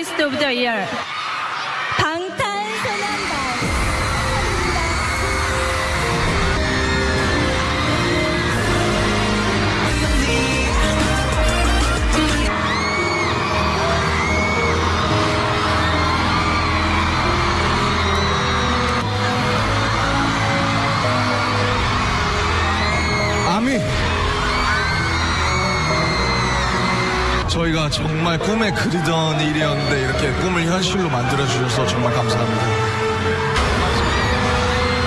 아티스트 오브 더 이어 방탄소년단. 아미 저희가 정말 꿈에 그리던 일이었는데 이렇게 꿈을 현실로 만들어 주셔서 정말 감사합니다.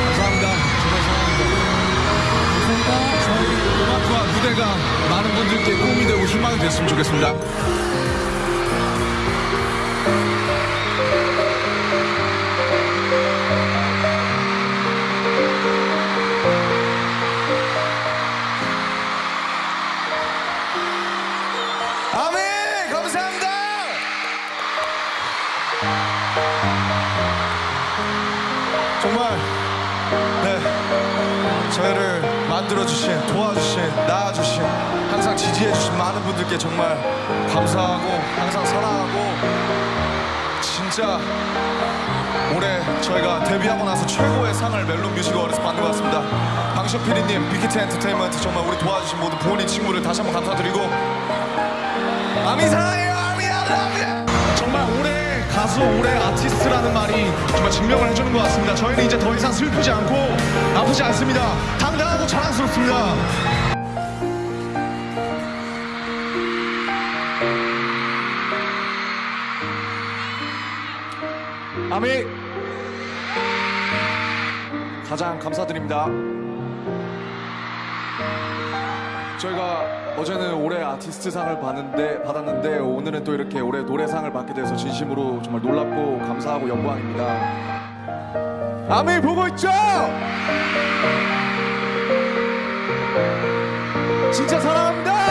감사합니다. 정말 사랑합니다. 저희 음악과 무대가 많은 분들께 꿈이 되고 희망이 됐으면 좋겠습니다. 저희를 만들어주신, 도와주신, 낳아주신, 항상 지지해주신 많은 분들께 정말 감사하고, 항상 사랑하고, 진짜 올해 저희가 데뷔하고 나서 최고의 상을 멜론 뮤직 어워드에서 받는 것 같습니다. 방시혁 PD님, 빅히트 엔터테인먼트 정말 우리 도와주신 모든 부모님 친구를 다시 한번 감사드리고 아미 사랑해요 아미 아미 정말 올해 가수 올해 아티스트라는 말이 증명을 해주는 것 같습니다. 저희는 이제 더 이상 슬프지 않고 아프지 않습니다. 당당하고 자랑스럽습니다. 아미! 가장 감사드립니다 저희가 어제는 올해 아티스트상을 받는데, 받았는데 오늘은 또 이렇게 올해 노래상을 받게 돼서 진심으로 정말 놀랍고 감사하고 영광입니다. 아미 보고 있죠? 진짜 사랑합니다.